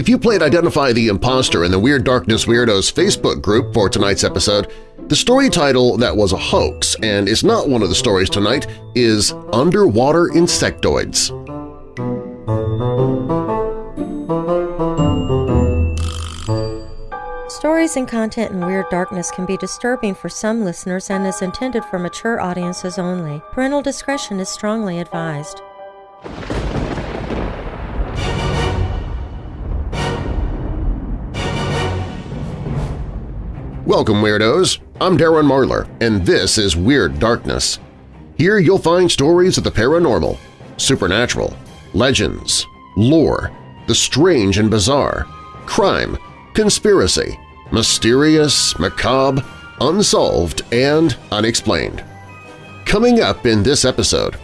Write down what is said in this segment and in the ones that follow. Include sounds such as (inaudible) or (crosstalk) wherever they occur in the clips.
If you played Identify the Imposter in the Weird Darkness Weirdos Facebook group for tonight's episode, the story title that was a hoax and is not one of the stories tonight is Underwater Insectoids. Stories and content in Weird Darkness can be disturbing for some listeners and is intended for mature audiences only. Parental discretion is strongly advised. Welcome, Weirdos! I'm Darren Marlar, and this is Weird Darkness. Here you'll find stories of the paranormal, supernatural, legends, lore, the strange and bizarre, crime, conspiracy, mysterious, macabre, unsolved, and unexplained. Coming up in this episode…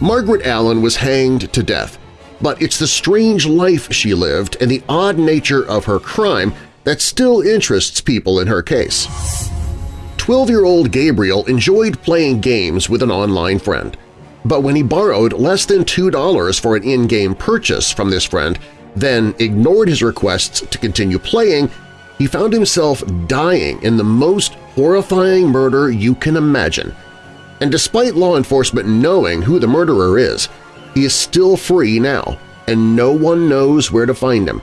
Margaret Allen was hanged to death, but it's the strange life she lived and the odd nature of her crime that still interests people in her case. 12-year-old Gabriel enjoyed playing games with an online friend, but when he borrowed less than $2 for an in-game purchase from this friend, then ignored his requests to continue playing, he found himself dying in the most horrifying murder you can imagine. And despite law enforcement knowing who the murderer is, he is still free now, and no one knows where to find him.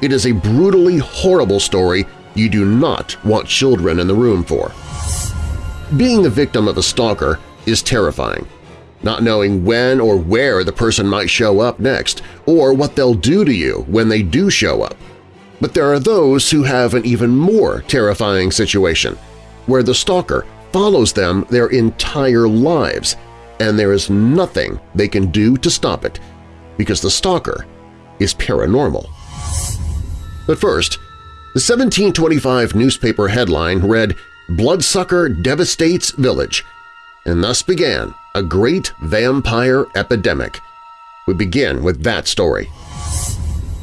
It is a brutally horrible story you do not want children in the room for. Being the victim of a stalker is terrifying. Not knowing when or where the person might show up next, or what they'll do to you when they do show up. But there are those who have an even more terrifying situation, where the stalker follows them their entire lives, and there is nothing they can do to stop it, because the stalker is paranormal. But first, the 1725 newspaper headline read, Bloodsucker Devastates Village, and thus began a great vampire epidemic. We begin with that story.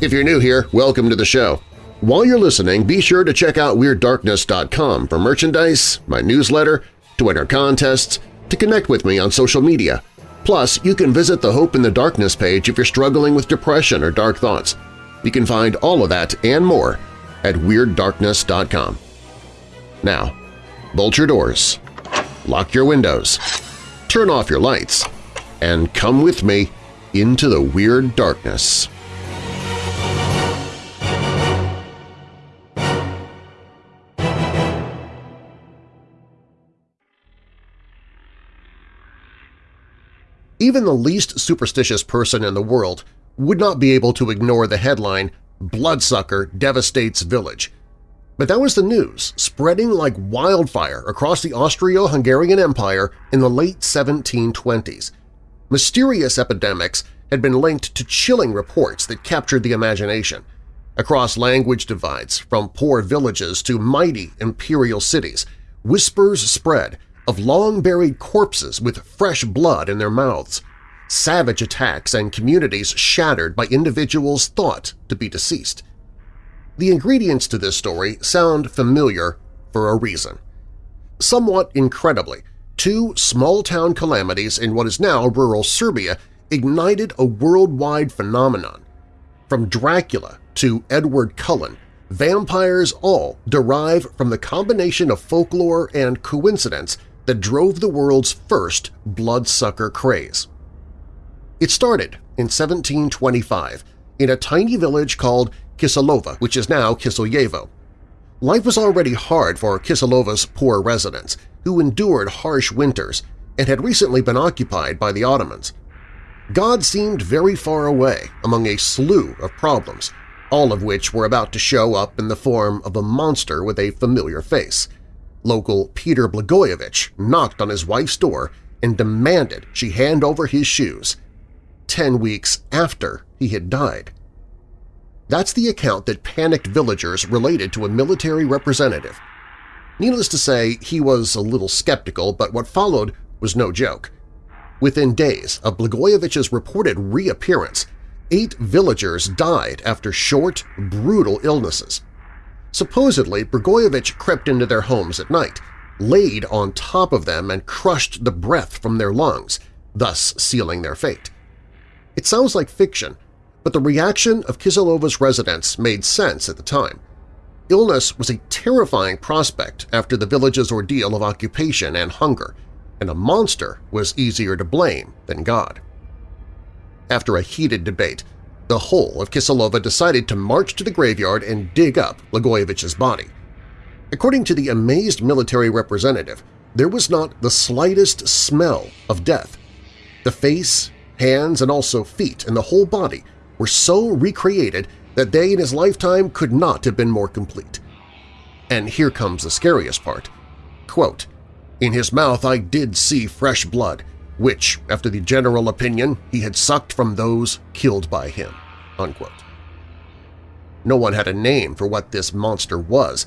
If you're new here, welcome to the show. While you're listening, be sure to check out WeirdDarkness.com for merchandise, my newsletter, to enter contests, to connect with me on social media. Plus, you can visit the Hope in the Darkness page if you're struggling with depression or dark thoughts. You can find all of that and more at WeirdDarkness.com. Now, bolt your doors, lock your windows, turn off your lights, and come with me into the Weird Darkness. Even the least superstitious person in the world would not be able to ignore the headline, Bloodsucker Devastates Village. But that was the news, spreading like wildfire across the Austro-Hungarian Empire in the late 1720s. Mysterious epidemics had been linked to chilling reports that captured the imagination. Across language divides, from poor villages to mighty imperial cities, whispers spread of long-buried corpses with fresh blood in their mouths savage attacks and communities shattered by individuals thought to be deceased. The ingredients to this story sound familiar for a reason. Somewhat incredibly, two small-town calamities in what is now rural Serbia ignited a worldwide phenomenon. From Dracula to Edward Cullen, vampires all derive from the combination of folklore and coincidence that drove the world's first bloodsucker craze. It started in 1725 in a tiny village called Kisilova, which is now Kiselyevo. Life was already hard for Kisilova's poor residents, who endured harsh winters and had recently been occupied by the Ottomans. God seemed very far away among a slew of problems, all of which were about to show up in the form of a monster with a familiar face. Local Peter Blagojevich knocked on his wife's door and demanded she hand over his shoes, ten weeks after he had died. That's the account that panicked villagers related to a military representative. Needless to say, he was a little skeptical, but what followed was no joke. Within days of Blagojevich's reported reappearance, eight villagers died after short, brutal illnesses. Supposedly, Blagojevich crept into their homes at night, laid on top of them and crushed the breath from their lungs, thus sealing their fate. It sounds like fiction, but the reaction of Kiselevo's residents made sense at the time. Illness was a terrifying prospect after the village's ordeal of occupation and hunger, and a monster was easier to blame than God. After a heated debate, the whole of Kiselova decided to march to the graveyard and dig up Blagojevich's body. According to the amazed military representative, there was not the slightest smell of death. The face, hands, and also feet and the whole body were so recreated that they in his lifetime could not have been more complete. And here comes the scariest part. Quote, In his mouth I did see fresh blood, which, after the general opinion, he had sucked from those killed by him." Unquote. No one had a name for what this monster was,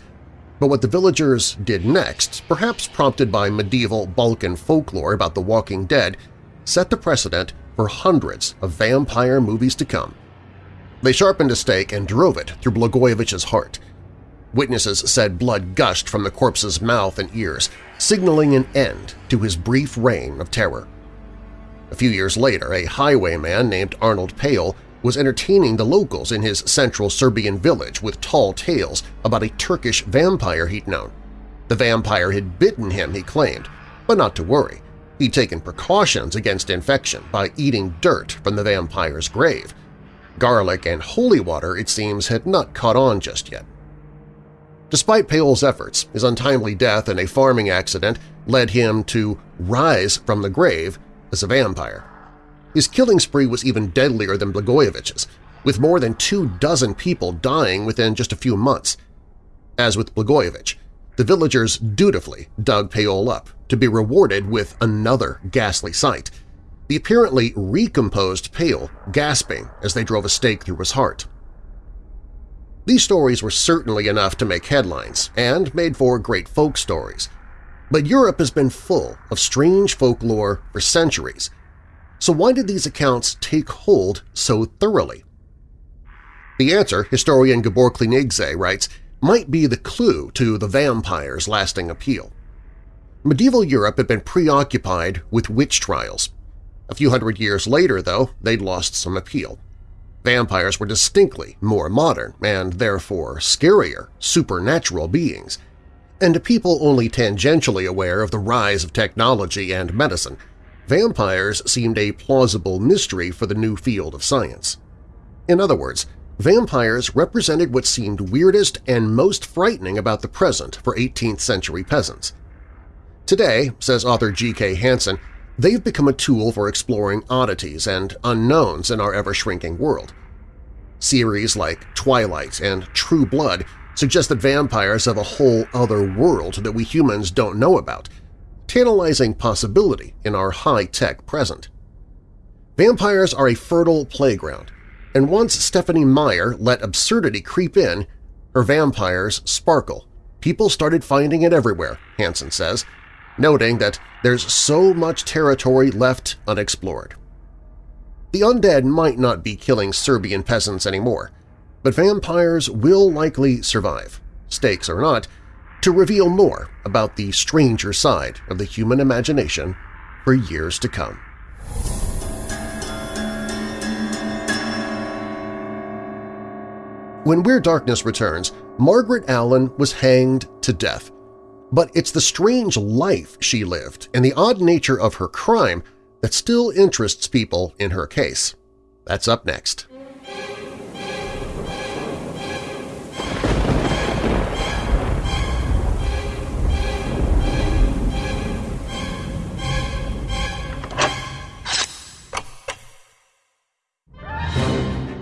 but what the villagers did next, perhaps prompted by medieval Balkan folklore about the Walking Dead, set the precedent for hundreds of vampire movies to come. They sharpened a stake and drove it through Blagojevich's heart. Witnesses said blood gushed from the corpse's mouth and ears, signaling an end to his brief reign of terror. A few years later, a highwayman named Arnold Paole was entertaining the locals in his central Serbian village with tall tales about a Turkish vampire he'd known. The vampire had bitten him, he claimed, but not to worry. He'd taken precautions against infection by eating dirt from the vampire's grave. Garlic and holy water, it seems, had not caught on just yet. Despite Paole's efforts, his untimely death in a farming accident led him to rise from the grave as a vampire. His killing spree was even deadlier than Blagojevich's, with more than two dozen people dying within just a few months. As with Blagojevich, the villagers dutifully dug Paole up to be rewarded with another ghastly sight – the apparently recomposed Paole gasping as they drove a stake through his heart. These stories were certainly enough to make headlines and made for great folk stories, but Europe has been full of strange folklore for centuries, so why did these accounts take hold so thoroughly? The answer, historian Gabor Klaniczay writes, might be the clue to the vampire's lasting appeal. Medieval Europe had been preoccupied with witch trials. A few hundred years later, though, they'd lost some appeal. Vampires were distinctly more modern and therefore scarier, supernatural beings, and to people only tangentially aware of the rise of technology and medicine, vampires seemed a plausible mystery for the new field of science. In other words, vampires represented what seemed weirdest and most frightening about the present for 18th-century peasants. Today, says author G.K. Hansen, they've become a tool for exploring oddities and unknowns in our ever-shrinking world. Series like Twilight and True Blood suggest that vampires have a whole other world that we humans don't know about, tantalizing possibility in our high-tech present. Vampires are a fertile playground, and once Stephenie Meyer let absurdity creep in, her vampires sparkle. People started finding it everywhere, Hansen says, noting that there's so much territory left unexplored. The undead might not be killing Serbian peasants anymore, but vampires will likely survive, stakes or not, to reveal more about the stranger side of the human imagination for years to come. When Weird Darkness returns, Margaret Allen was hanged to death. But it's the strange life she lived and the odd nature of her crime that still interests people in her case. That's up next.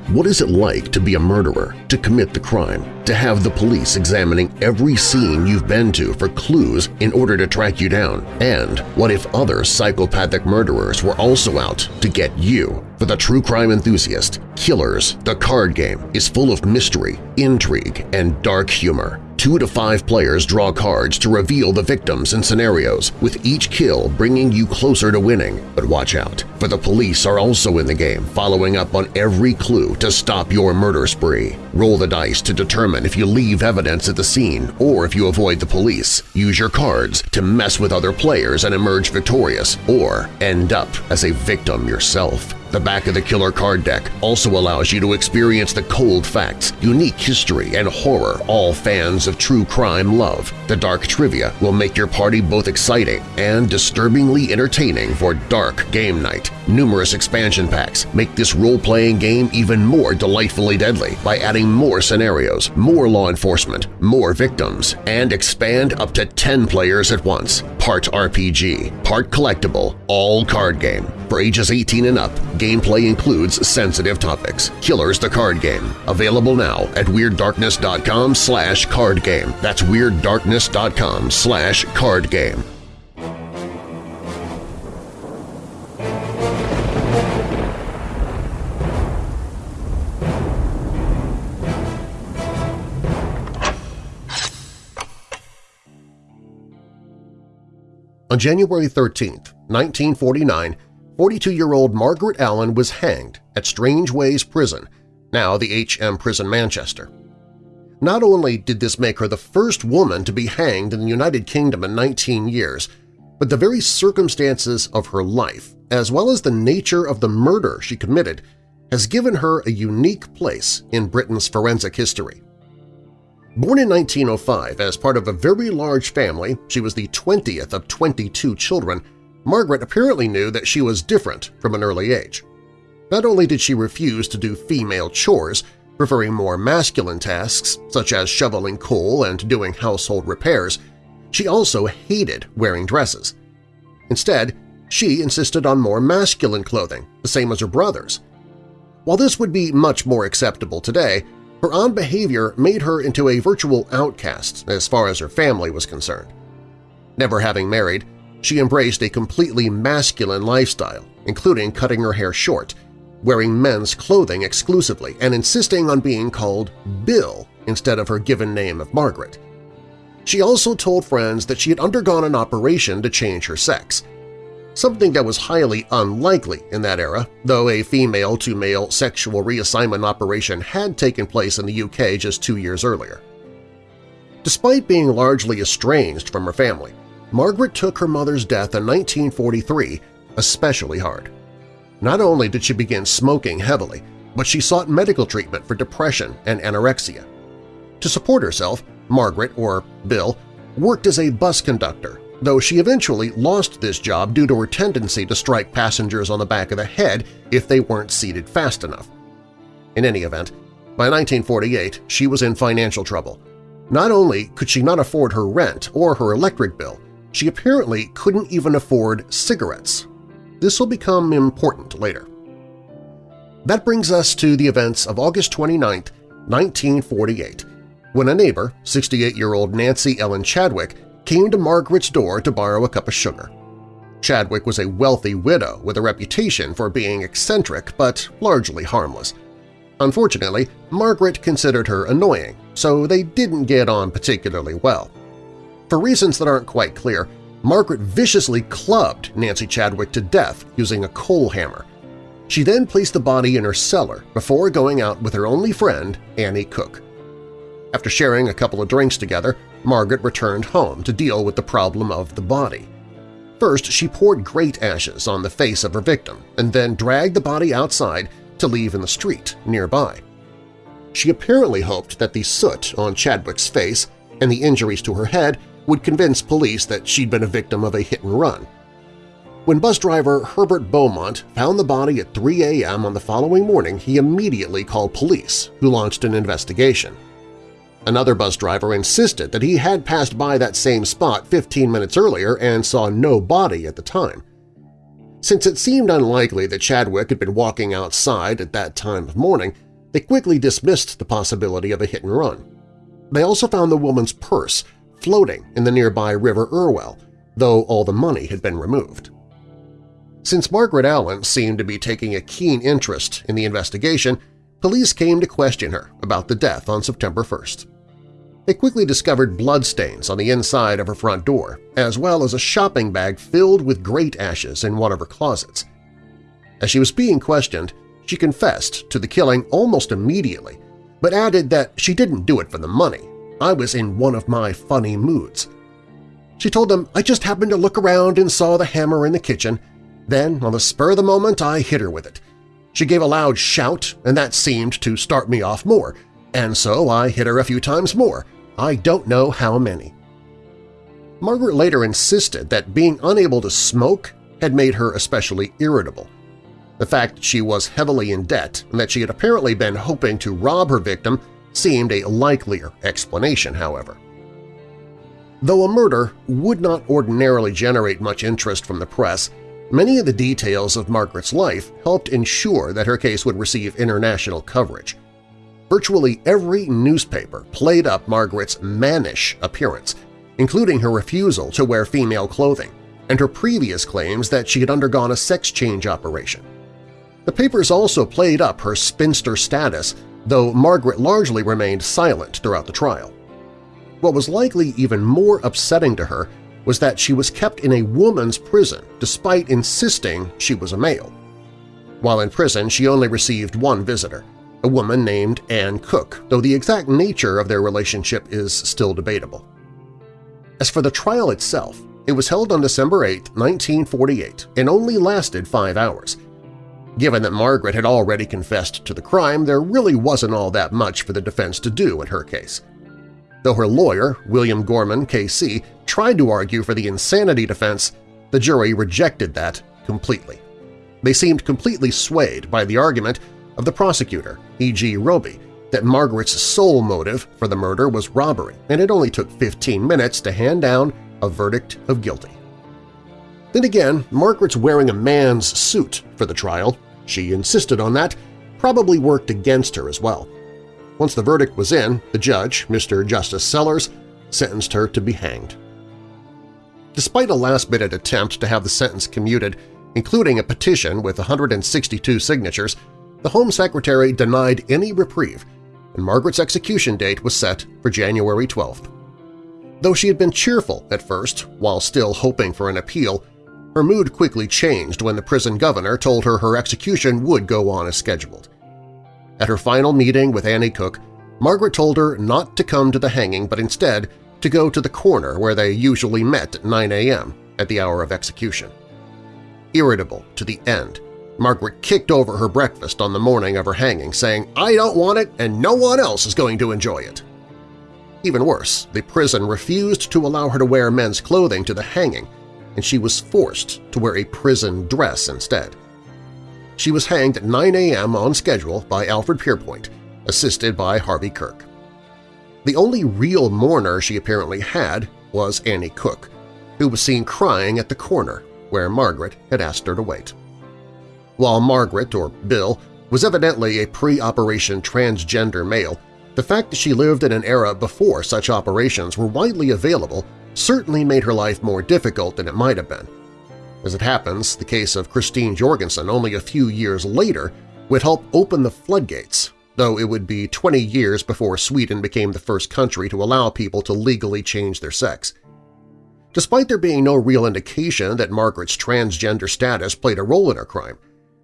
What is it like to be a murderer, to commit the crime, to have the police examining every scene you've been to for clues in order to track you down? And what if other psychopathic murderers were also out to get you? For the true crime enthusiast, Killers, the card game, is full of mystery, intrigue, and dark humor. Two to five players draw cards to reveal the victims and scenarios, with each kill bringing you closer to winning. But watch out, for the police are also in the game, following up on every clue to stop your murder spree. Roll the dice to determine if you leave evidence at the scene or if you avoid the police. Use your cards to mess with other players and emerge victorious, or end up as a victim yourself. The back of the killer card deck also allows you to experience the cold facts, unique history, and horror all fans of true crime love. The dark trivia will make your party both exciting and disturbingly entertaining for dark game night. Numerous expansion packs make this role-playing game even more delightfully deadly by adding more scenarios, more law enforcement, more victims, and expand up to 10 players at once. Part RPG, part collectible, all card game. For ages 18 and up, gameplay includes sensitive topics. Killers the Card Game. Available now at WeirdDarkness.com slash cardgame. That's WeirdDarkness.com slash cardgame. On January 13, 1949, 42-year-old Margaret Allen was hanged at Strangeways Prison, now the H.M. Prison Manchester. Not only did this make her the first woman to be hanged in the United Kingdom in 19 years, but the very circumstances of her life, as well as the nature of the murder she committed, has given her a unique place in Britain's forensic history. Born in 1905 as part of a very large family, she was the 20th of 22 children, Margaret apparently knew that she was different from an early age. Not only did she refuse to do female chores, preferring more masculine tasks such as shoveling coal and doing household repairs, she also hated wearing dresses. Instead, she insisted on more masculine clothing, the same as her brothers. While this would be much more acceptable today, her odd behavior made her into a virtual outcast as far as her family was concerned. Never having married, she embraced a completely masculine lifestyle, including cutting her hair short, wearing men's clothing exclusively, and insisting on being called Bill instead of her given name of Margaret. She also told friends that she had undergone an operation to change her sex, something that was highly unlikely in that era, though a female-to-male sexual reassignment operation had taken place in the UK just two years earlier. Despite being largely estranged from her family, Margaret took her mother's death in 1943 especially hard. Not only did she begin smoking heavily, but she sought medical treatment for depression and anorexia. To support herself, Margaret, or Bill, worked as a bus conductor though she eventually lost this job due to her tendency to strike passengers on the back of the head if they weren't seated fast enough. In any event, by 1948 she was in financial trouble. Not only could she not afford her rent or her electric bill, she apparently couldn't even afford cigarettes. This will become important later. That brings us to the events of August 29, 1948, when a neighbor, 68-year-old Nancy Ellen Chadwick, came to Margaret's door to borrow a cup of sugar. Chadwick was a wealthy widow with a reputation for being eccentric but largely harmless. Unfortunately, Margaret considered her annoying, so they didn't get on particularly well. For reasons that aren't quite clear, Margaret viciously clubbed Nancy Chadwick to death using a coal hammer. She then placed the body in her cellar before going out with her only friend, Annie Cook. After sharing a couple of drinks together, Margaret returned home to deal with the problem of the body. First, she poured grate ashes on the face of her victim and then dragged the body outside to leave in the street nearby. She apparently hoped that the soot on Chadwick's face and the injuries to her head would convince police that she'd been a victim of a hit-and-run. When bus driver Herbert Beaumont found the body at 3 a.m. on the following morning, he immediately called police, who launched an investigation. Another bus driver insisted that he had passed by that same spot 15 minutes earlier and saw no body at the time. Since it seemed unlikely that Chadwick had been walking outside at that time of morning, they quickly dismissed the possibility of a hit-and-run. They also found the woman's purse floating in the nearby River Irwell, though all the money had been removed. Since Margaret Allen seemed to be taking a keen interest in the investigation, police came to question her about the death on September 1st. They quickly discovered bloodstains on the inside of her front door, as well as a shopping bag filled with grate ashes in one of her closets. As she was being questioned, she confessed to the killing almost immediately, but added that she didn't do it for the money. I was in one of my funny moods. She told them, I just happened to look around and saw the hammer in the kitchen. Then, on the spur of the moment, I hit her with it. She gave a loud shout, and that seemed to start me off more, and so I hit her a few times more. I don't know how many. Margaret later insisted that being unable to smoke had made her especially irritable. The fact that she was heavily in debt and that she had apparently been hoping to rob her victim seemed a likelier explanation, however. Though a murder would not ordinarily generate much interest from the press, many of the details of Margaret's life helped ensure that her case would receive international coverage. Virtually every newspaper played up Margaret's mannish appearance, including her refusal to wear female clothing and her previous claims that she had undergone a sex change operation. The papers also played up her spinster status, though Margaret largely remained silent throughout the trial. What was likely even more upsetting to her was that she was kept in a woman's prison despite insisting she was a male. While in prison, she only received one visitor, a woman named Anne Cook, though the exact nature of their relationship is still debatable. As for the trial itself, it was held on December 8, 1948, and only lasted five hours. Given that Margaret had already confessed to the crime, there really wasn't all that much for the defense to do in her case. Though her lawyer, William Gorman, K.C., tried to argue for the insanity defense, the jury rejected that completely. They seemed completely swayed by the argument of the prosecutor, E.G. Robey, that Margaret's sole motive for the murder was robbery, and it only took 15 minutes to hand down a verdict of guilty. Then again, Margaret's wearing a man's suit for the trial, she insisted on that, probably worked against her as well. Once the verdict was in, the judge, Mr. Justice Sellers, sentenced her to be hanged. Despite a last-minute attempt to have the sentence commuted, including a petition with 162 signatures, the Home Secretary denied any reprieve, and Margaret's execution date was set for January 12th. Though she had been cheerful at first, while still hoping for an appeal, her mood quickly changed when the prison governor told her her execution would go on as scheduled. At her final meeting with Annie Cook, Margaret told her not to come to the hanging but instead to go to the corner where they usually met at 9 a.m. at the hour of execution. Irritable to the end, Margaret kicked over her breakfast on the morning of her hanging, saying, I don't want it and no one else is going to enjoy it. Even worse, the prison refused to allow her to wear men's clothing to the hanging, and she was forced to wear a prison dress instead. She was hanged at 9 a.m. on schedule by Alfred Pierrepoint, assisted by Harvey Kirk. The only real mourner she apparently had was Annie Cook, who was seen crying at the corner where Margaret had asked her to wait. While Margaret, or Bill, was evidently a pre-operation transgender male, the fact that she lived in an era before such operations were widely available certainly made her life more difficult than it might have been. As it happens, the case of Christine Jorgensen only a few years later would help open the floodgates, though it would be 20 years before Sweden became the first country to allow people to legally change their sex. Despite there being no real indication that Margaret's transgender status played a role in her crime,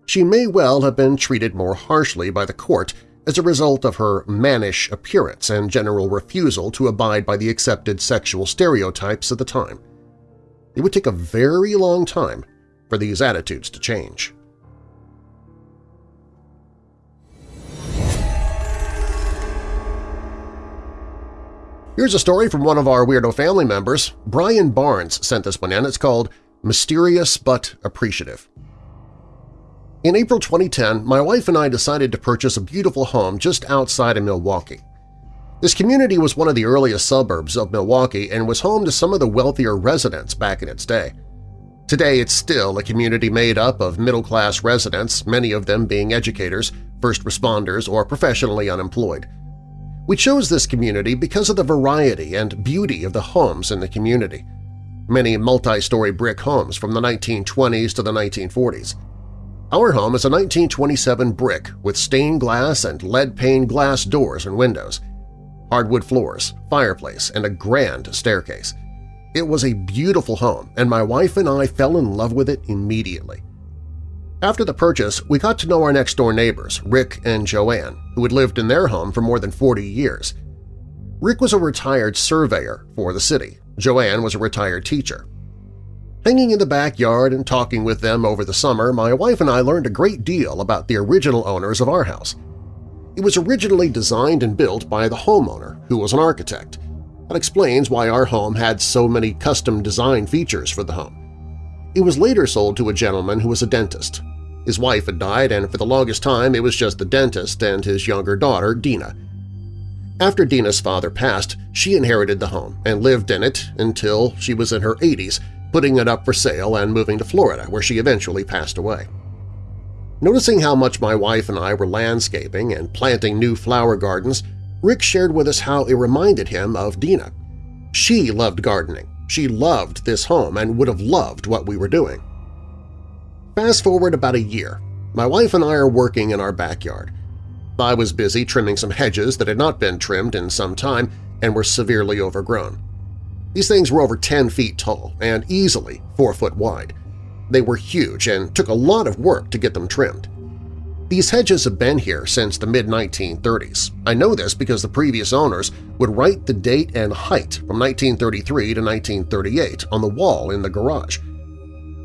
she may well have been treated more harshly by the court as a result of her mannish appearance and general refusal to abide by the accepted sexual stereotypes of the time. It would take a very long time for these attitudes to change. Here's a story from one of our Weirdo family members. Brian Barnes sent this one in. It's called Mysterious But Appreciative. In April 2010, my wife and I decided to purchase a beautiful home just outside of Milwaukee. This community was one of the earliest suburbs of Milwaukee and was home to some of the wealthier residents back in its day. Today it's still a community made up of middle-class residents, many of them being educators, first responders, or professionally unemployed. We chose this community because of the variety and beauty of the homes in the community. Many multi-story brick homes from the 1920s to the 1940s. Our home is a 1927 brick with stained glass and lead-pane glass doors and windows, hardwood floors, fireplace, and a grand staircase. It was a beautiful home, and my wife and I fell in love with it immediately. After the purchase, we got to know our next-door neighbors, Rick and Joanne, who had lived in their home for more than 40 years. Rick was a retired surveyor for the city. Joanne was a retired teacher. Hanging in the backyard and talking with them over the summer, my wife and I learned a great deal about the original owners of our house. It was originally designed and built by the homeowner, who was an architect. That explains why our home had so many custom design features for the home. It was later sold to a gentleman who was a dentist. His wife had died, and for the longest time it was just the dentist and his younger daughter, Dina. After Dina's father passed, she inherited the home and lived in it until she was in her 80s, putting it up for sale and moving to Florida, where she eventually passed away. Noticing how much my wife and I were landscaping and planting new flower gardens, Rick shared with us how it reminded him of Dina. She loved gardening, she loved this home and would have loved what we were doing. Fast forward about a year. My wife and I are working in our backyard. I was busy trimming some hedges that had not been trimmed in some time and were severely overgrown. These things were over 10 feet tall and easily 4 foot wide. They were huge and took a lot of work to get them trimmed. These hedges have been here since the mid-1930s. I know this because the previous owners would write the date and height from 1933 to 1938 on the wall in the garage.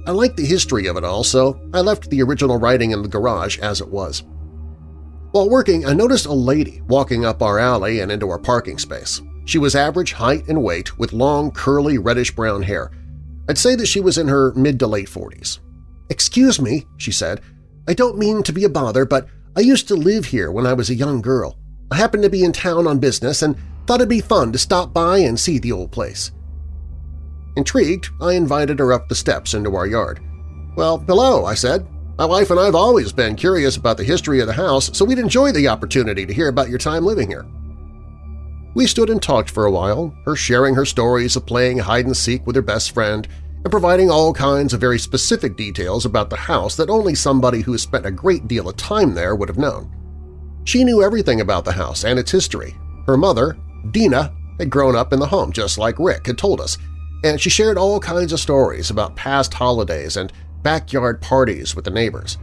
I like the history of it all, so I left the original writing in the garage as it was. While working, I noticed a lady walking up our alley and into our parking space. She was average height and weight with long, curly, reddish-brown hair. I'd say that she was in her mid to late 40s. "'Excuse me,' she said, I don't mean to be a bother, but I used to live here when I was a young girl. I happened to be in town on business and thought it'd be fun to stop by and see the old place. Intrigued, I invited her up the steps into our yard. Well, hello, I said. My wife and I have always been curious about the history of the house, so we'd enjoy the opportunity to hear about your time living here. We stood and talked for a while, her sharing her stories of playing hide-and-seek with her best friend and providing all kinds of very specific details about the house that only somebody who has spent a great deal of time there would have known. She knew everything about the house and its history. Her mother, Dina, had grown up in the home just like Rick had told us, and she shared all kinds of stories about past holidays and backyard parties with the neighbors.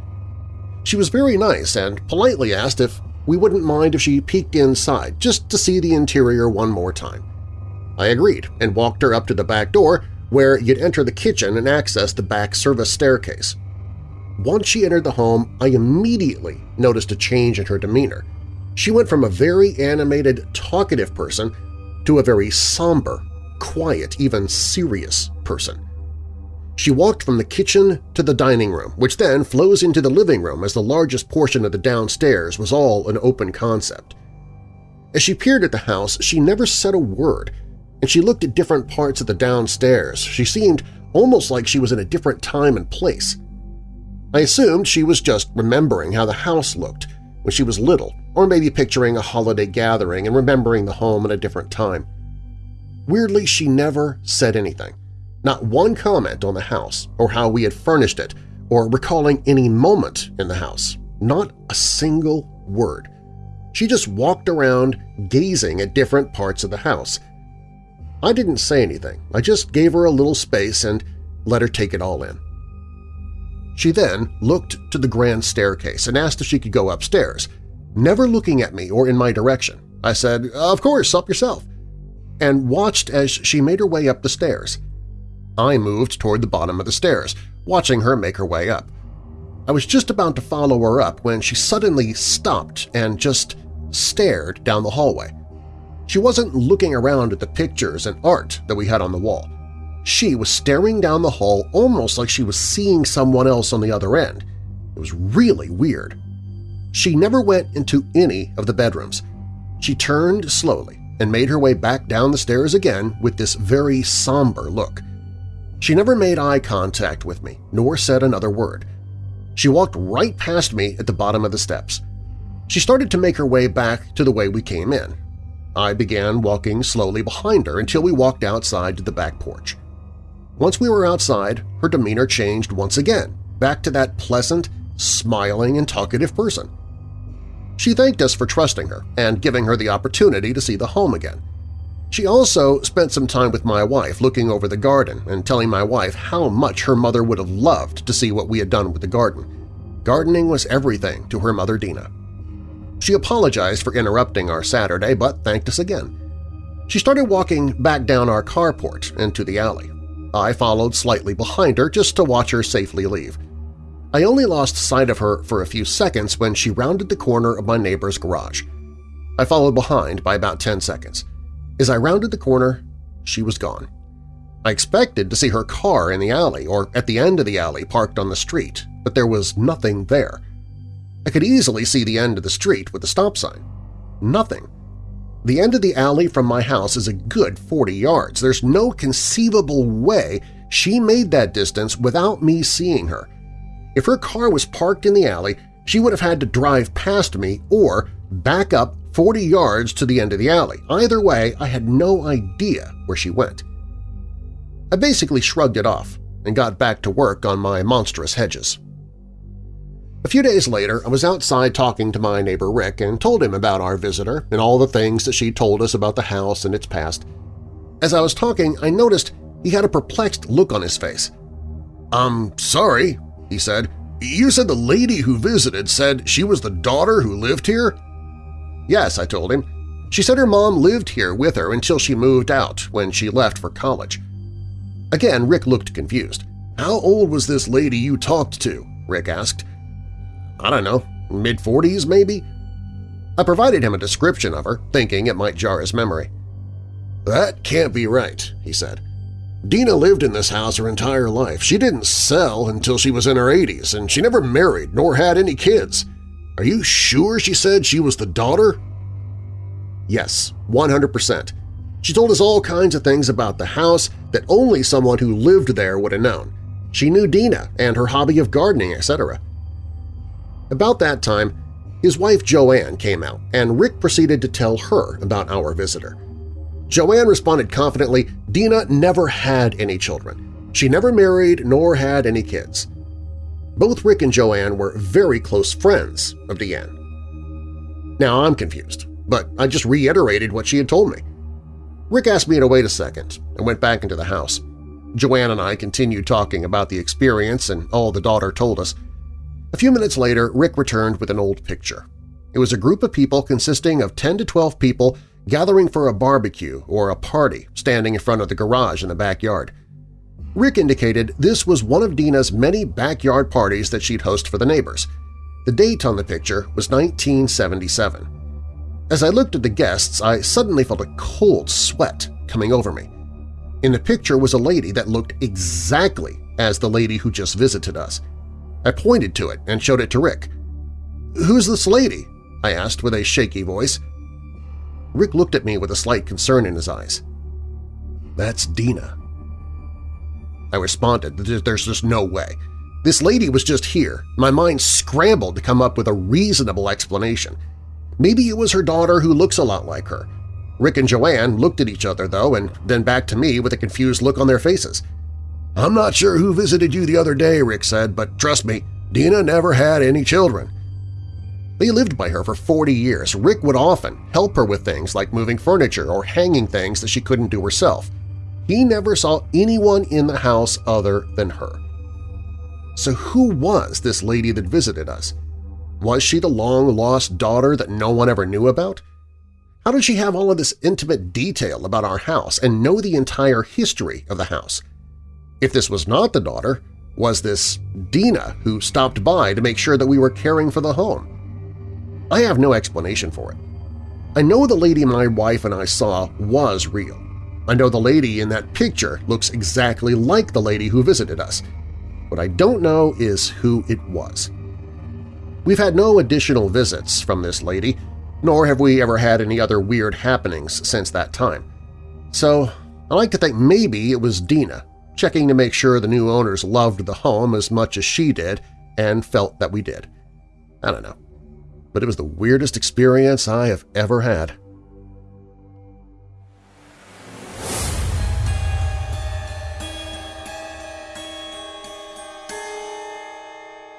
She was very nice and politely asked if we wouldn't mind if she peeked inside just to see the interior one more time. I agreed and walked her up to the back door where you'd enter the kitchen and access the back service staircase. Once she entered the home, I immediately noticed a change in her demeanor. She went from a very animated, talkative person to a very somber, quiet, even serious person. She walked from the kitchen to the dining room, which then flows into the living room as the largest portion of the downstairs was all an open concept. As she peered at the house, she never said a word, and she looked at different parts of the downstairs. She seemed almost like she was in a different time and place. I assumed she was just remembering how the house looked when she was little, or maybe picturing a holiday gathering and remembering the home at a different time. Weirdly, she never said anything. Not one comment on the house or how we had furnished it or recalling any moment in the house. Not a single word. She just walked around gazing at different parts of the house, I didn't say anything, I just gave her a little space and let her take it all in. She then looked to the grand staircase and asked if she could go upstairs, never looking at me or in my direction. I said, of course, up yourself, and watched as she made her way up the stairs. I moved toward the bottom of the stairs, watching her make her way up. I was just about to follow her up when she suddenly stopped and just stared down the hallway. She wasn't looking around at the pictures and art that we had on the wall. She was staring down the hall almost like she was seeing someone else on the other end. It was really weird. She never went into any of the bedrooms. She turned slowly and made her way back down the stairs again with this very somber look. She never made eye contact with me, nor said another word. She walked right past me at the bottom of the steps. She started to make her way back to the way we came in, I began walking slowly behind her until we walked outside to the back porch. Once we were outside, her demeanor changed once again, back to that pleasant, smiling, and talkative person. She thanked us for trusting her and giving her the opportunity to see the home again. She also spent some time with my wife looking over the garden and telling my wife how much her mother would have loved to see what we had done with the garden. Gardening was everything to her mother Dina. She apologized for interrupting our Saturday, but thanked us again. She started walking back down our carport into the alley. I followed slightly behind her just to watch her safely leave. I only lost sight of her for a few seconds when she rounded the corner of my neighbor's garage. I followed behind by about 10 seconds. As I rounded the corner, she was gone. I expected to see her car in the alley or at the end of the alley parked on the street, but there was nothing there. I could easily see the end of the street with the stop sign. Nothing. The end of the alley from my house is a good 40 yards. There's no conceivable way she made that distance without me seeing her. If her car was parked in the alley, she would have had to drive past me or back up 40 yards to the end of the alley. Either way, I had no idea where she went. I basically shrugged it off and got back to work on my monstrous hedges. A few days later, I was outside talking to my neighbor Rick and told him about our visitor and all the things that she told us about the house and its past. As I was talking, I noticed he had a perplexed look on his face. "I'm sorry," he said. "You said the lady who visited said she was the daughter who lived here?" Yes, I told him. She said her mom lived here with her until she moved out when she left for college. Again, Rick looked confused. How old was this lady you talked to? Rick asked. I don't know, mid-40s maybe? I provided him a description of her, thinking it might jar his memory. That can't be right, he said. Dina lived in this house her entire life. She didn't sell until she was in her 80s, and she never married nor had any kids. Are you sure she said she was the daughter? Yes, 100%. She told us all kinds of things about the house that only someone who lived there would have known. She knew Dina and her hobby of gardening, etc. About that time, his wife Joanne came out, and Rick proceeded to tell her about our visitor. Joanne responded confidently, Dina never had any children. She never married nor had any kids. Both Rick and Joanne were very close friends of Deanne. Now I'm confused, but I just reiterated what she had told me. Rick asked me to wait a second and went back into the house. Joanne and I continued talking about the experience and all the daughter told us. A few minutes later, Rick returned with an old picture. It was a group of people consisting of 10 to 12 people gathering for a barbecue or a party standing in front of the garage in the backyard. Rick indicated this was one of Dina's many backyard parties that she'd host for the neighbors. The date on the picture was 1977. As I looked at the guests, I suddenly felt a cold sweat coming over me. In the picture was a lady that looked exactly as the lady who just visited us. I pointed to it and showed it to Rick. "'Who's this lady?' I asked with a shaky voice. Rick looked at me with a slight concern in his eyes. "'That's Dina,' I responded, there's just no way. This lady was just here. My mind scrambled to come up with a reasonable explanation. Maybe it was her daughter who looks a lot like her. Rick and Joanne looked at each other, though, and then back to me with a confused look on their faces. I'm not sure who visited you the other day, Rick said, but trust me, Dina never had any children. They lived by her for 40 years. Rick would often help her with things like moving furniture or hanging things that she couldn't do herself. He never saw anyone in the house other than her. So who was this lady that visited us? Was she the long-lost daughter that no one ever knew about? How did she have all of this intimate detail about our house and know the entire history of the house? If this was not the daughter, was this Dina who stopped by to make sure that we were caring for the home? I have no explanation for it. I know the lady my wife and I saw was real. I know the lady in that picture looks exactly like the lady who visited us. What I don't know is who it was. We've had no additional visits from this lady, nor have we ever had any other weird happenings since that time. So I like to think maybe it was Dina, checking to make sure the new owners loved the home as much as she did and felt that we did. I don't know. But it was the weirdest experience I have ever had.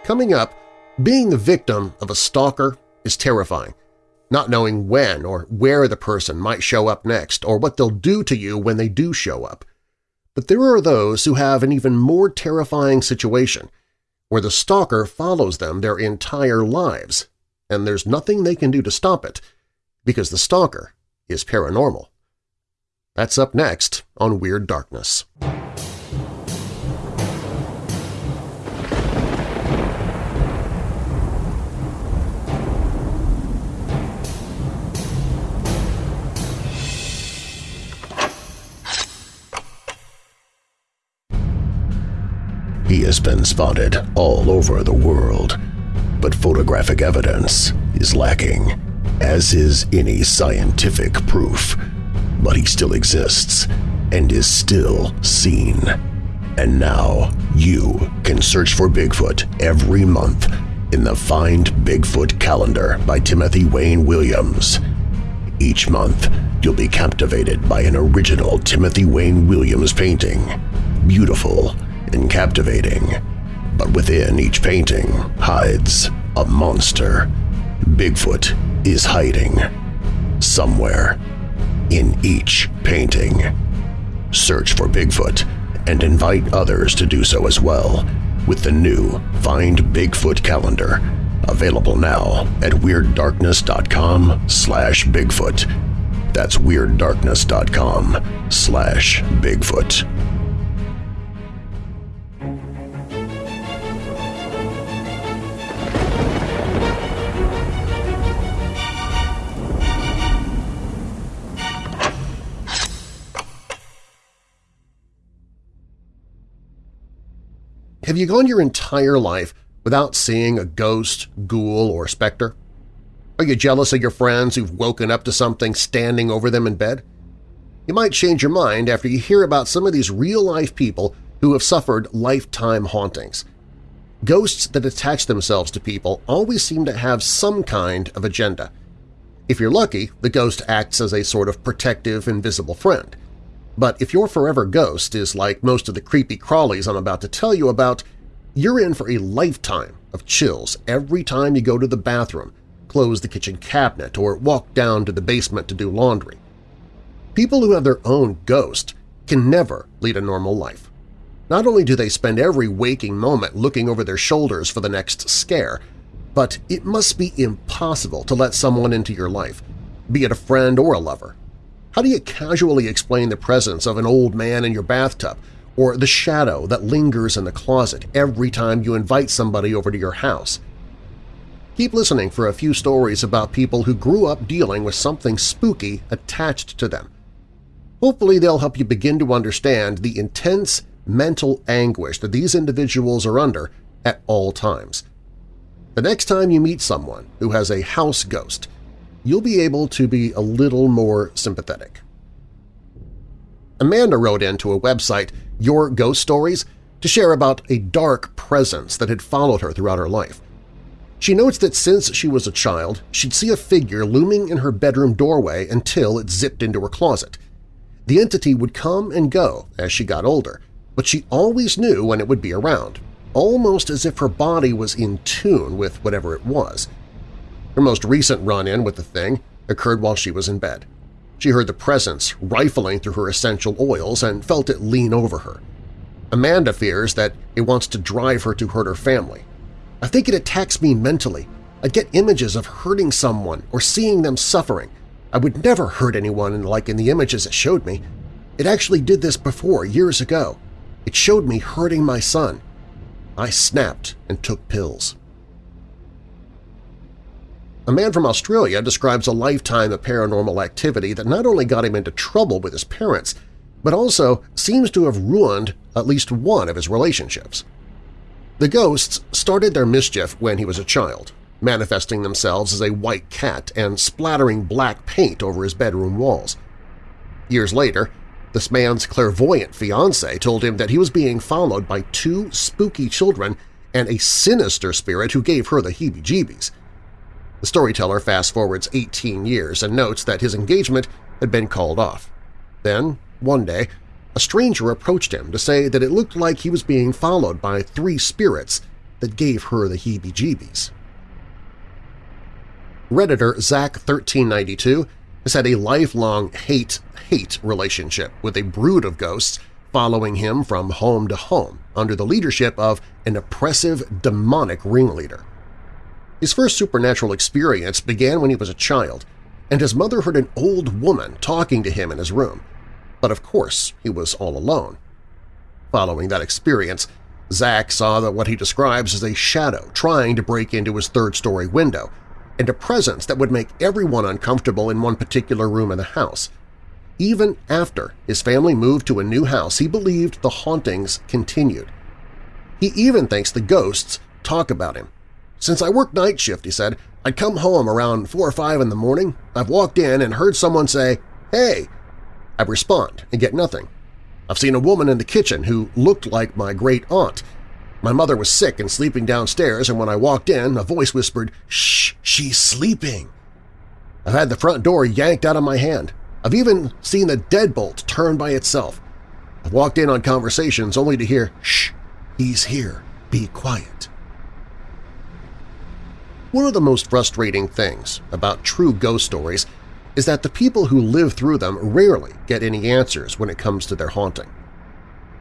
Coming up, being the victim of a stalker is terrifying, not knowing when or where the person might show up next or what they'll do to you when they do show up. But there are those who have an even more terrifying situation, where the stalker follows them their entire lives, and there's nothing they can do to stop it, because the stalker is paranormal. That's up next on Weird Darkness. He has been spotted all over the world, but photographic evidence is lacking, as is any scientific proof. But he still exists and is still seen. And now you can search for Bigfoot every month in the Find Bigfoot calendar by Timothy Wayne Williams. Each month, you'll be captivated by an original Timothy Wayne Williams painting. Beautiful and captivating. But within each painting hides a monster. Bigfoot is hiding. Somewhere. In each painting. Search for Bigfoot and invite others to do so as well with the new Find Bigfoot calendar available now at WeirdDarkness.com slash Bigfoot. That's WeirdDarkness.com slash Bigfoot. Have you gone your entire life without seeing a ghost, ghoul, or specter? Are you jealous of your friends who've woken up to something standing over them in bed? You might change your mind after you hear about some of these real-life people who have suffered lifetime hauntings. Ghosts that attach themselves to people always seem to have some kind of agenda. If you're lucky, the ghost acts as a sort of protective, invisible friend. But if your forever ghost is like most of the creepy crawlies I'm about to tell you about, you're in for a lifetime of chills every time you go to the bathroom, close the kitchen cabinet, or walk down to the basement to do laundry. People who have their own ghost can never lead a normal life. Not only do they spend every waking moment looking over their shoulders for the next scare, but it must be impossible to let someone into your life, be it a friend or a lover. How do you casually explain the presence of an old man in your bathtub or the shadow that lingers in the closet every time you invite somebody over to your house. Keep listening for a few stories about people who grew up dealing with something spooky attached to them. Hopefully they'll help you begin to understand the intense mental anguish that these individuals are under at all times. The next time you meet someone who has a house ghost, you'll be able to be a little more sympathetic. Amanda wrote into a website, Your Ghost Stories, to share about a dark presence that had followed her throughout her life. She notes that since she was a child, she'd see a figure looming in her bedroom doorway until it zipped into her closet. The entity would come and go as she got older, but she always knew when it would be around, almost as if her body was in tune with whatever it was. Her most recent run-in with the thing occurred while she was in bed. She heard the presence rifling through her essential oils and felt it lean over her. Amanda fears that it wants to drive her to hurt her family. I think it attacks me mentally. I get images of hurting someone or seeing them suffering. I would never hurt anyone like in the images it showed me. It actually did this before, years ago. It showed me hurting my son. I snapped and took pills. A man from Australia describes a lifetime of paranormal activity that not only got him into trouble with his parents, but also seems to have ruined at least one of his relationships. The ghosts started their mischief when he was a child, manifesting themselves as a white cat and splattering black paint over his bedroom walls. Years later, this man's clairvoyant fiancé told him that he was being followed by two spooky children and a sinister spirit who gave her the heebie-jeebies – the storyteller fast-forwards 18 years and notes that his engagement had been called off. Then, one day, a stranger approached him to say that it looked like he was being followed by three spirits that gave her the heebie-jeebies. Redditor Zach1392 has had a lifelong hate-hate relationship with a brood of ghosts following him from home to home under the leadership of an oppressive, demonic ringleader. His first supernatural experience began when he was a child, and his mother heard an old woman talking to him in his room. But of course he was all alone. Following that experience, Zach saw that what he describes as a shadow trying to break into his third-story window, and a presence that would make everyone uncomfortable in one particular room in the house. Even after his family moved to a new house, he believed the hauntings continued. He even thinks the ghosts talk about him. Since I work night shift, he said, I'd come home around 4 or 5 in the morning. I've walked in and heard someone say, hey. I respond and get nothing. I've seen a woman in the kitchen who looked like my great-aunt. My mother was sick and sleeping downstairs, and when I walked in, a voice whispered, Shh, she's sleeping. I've had the front door yanked out of my hand. I've even seen the deadbolt turn by itself. I've walked in on conversations only to hear, Shh, he's here, be quiet. One of the most frustrating things about true ghost stories is that the people who live through them rarely get any answers when it comes to their haunting.